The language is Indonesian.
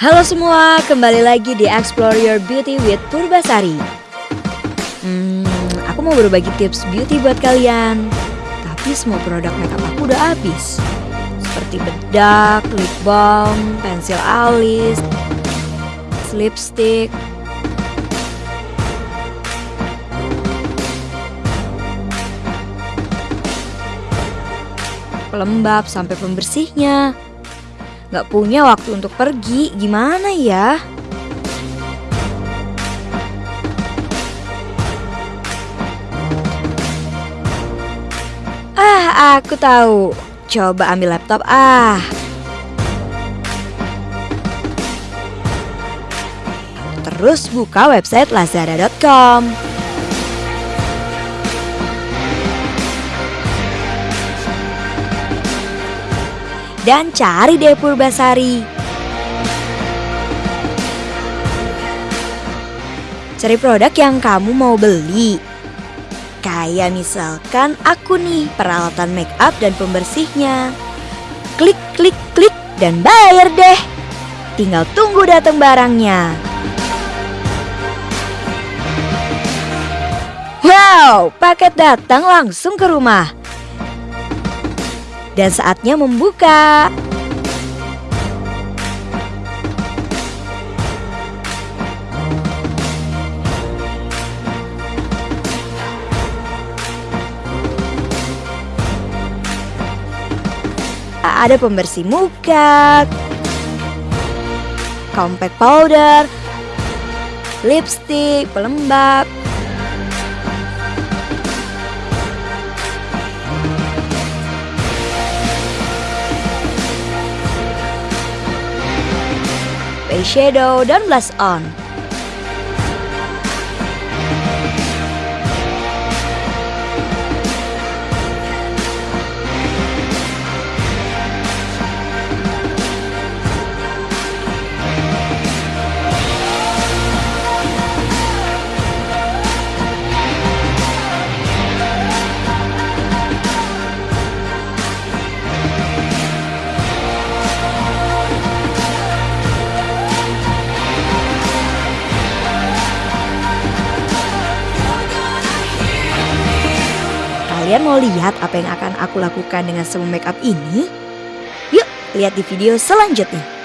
Halo semua, kembali lagi di Explore Your Beauty with Purbasari. Hmm, aku mau berbagi tips beauty buat kalian. Tapi semua produk makeup aku udah habis. Seperti bedak, lip balm, pensil alis, lipstick, pelembab sampai pembersihnya. Gak punya waktu untuk pergi, gimana ya? Ah, aku tahu. Coba ambil laptop ah. Terus buka website lazada.com. dan cari deh Purbasari. Cari produk yang kamu mau beli. Kayak misalkan aku nih peralatan make up dan pembersihnya. Klik, klik, klik dan bayar deh. Tinggal tunggu datang barangnya. Wow, paket datang langsung ke rumah dan saatnya membuka. Ada pembersih muka, compact powder, lipstick, pelembab, eyeshadow, dan blush on. Kalian mau lihat apa yang akan aku lakukan dengan semua makeup ini? Yuk, lihat di video selanjutnya.